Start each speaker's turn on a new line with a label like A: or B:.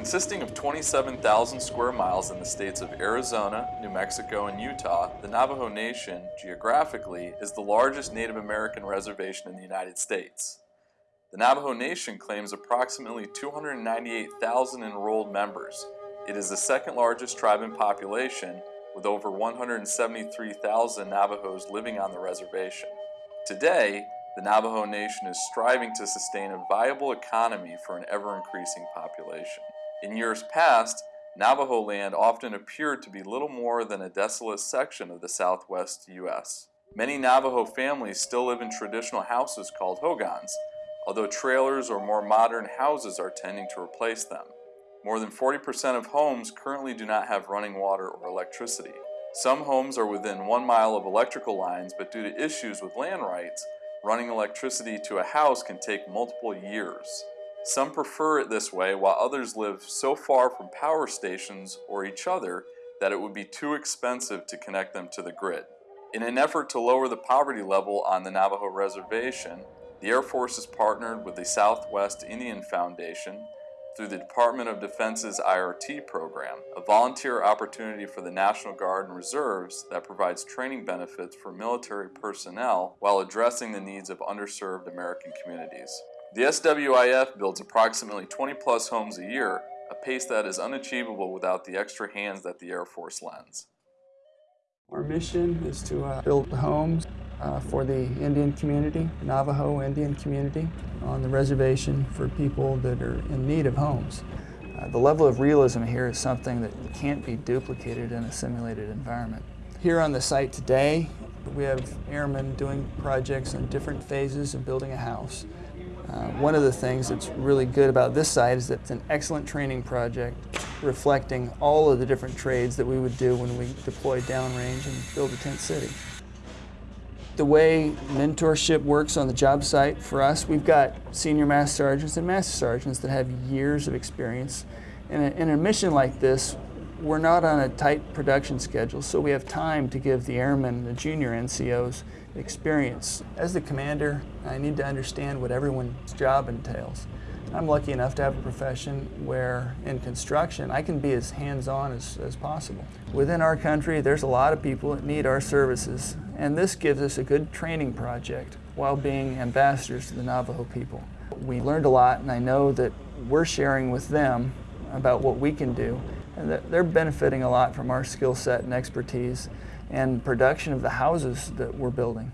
A: Consisting of 27,000 square miles in the states of Arizona, New Mexico, and Utah, the Navajo Nation, geographically, is the largest Native American reservation in the United States. The Navajo Nation claims approximately 298,000 enrolled members. It is the second largest tribe in population, with over 173,000 Navajos living on the reservation. Today, the Navajo Nation is striving to sustain a viable economy for an ever-increasing population. In years past, Navajo land often appeared to be little more than a desolate section of the southwest U.S. Many Navajo families still live in traditional houses called hogans, although trailers or more modern houses are tending to replace them. More than 40% of homes currently do not have running water or electricity. Some homes are within one mile of electrical lines, but due to issues with land rights, running electricity to a house can take multiple years. Some prefer it this way, while others live so far from power stations or each other that it would be too expensive to connect them to the grid. In an effort to lower the poverty level on the Navajo Reservation, the Air Force has partnered with the Southwest Indian Foundation through the Department of Defense's IRT program, a volunteer opportunity for the National Guard and Reserves that provides training benefits for military personnel while addressing the needs of underserved American communities. The SWIF builds approximately 20 plus homes a year, a pace that is unachievable without the extra hands that the Air Force lends.
B: Our mission is to uh, build homes uh, for the Indian community, Navajo Indian community, on the reservation for people that are in need of homes. Uh, the level of realism here is something that can't be duplicated in a simulated environment. Here on the site today, we have airmen doing projects in different phases of building a house. Uh, one of the things that's really good about this site is that it's an excellent training project reflecting all of the different trades that we would do when we deploy downrange and build a tent city the way mentorship works on the job site for us, we've got senior master sergeants and master sergeants that have years of experience. In a, in a mission like this, we're not on a tight production schedule, so we have time to give the airmen, the junior NCOs, experience. As the commander, I need to understand what everyone's job entails. I'm lucky enough to have a profession where in construction I can be as hands-on as, as possible. Within our country there's a lot of people that need our services and this gives us a good training project while being ambassadors to the Navajo people. We learned a lot and I know that we're sharing with them about what we can do and they're benefiting a lot from our skill set and expertise and production of the houses that we're building.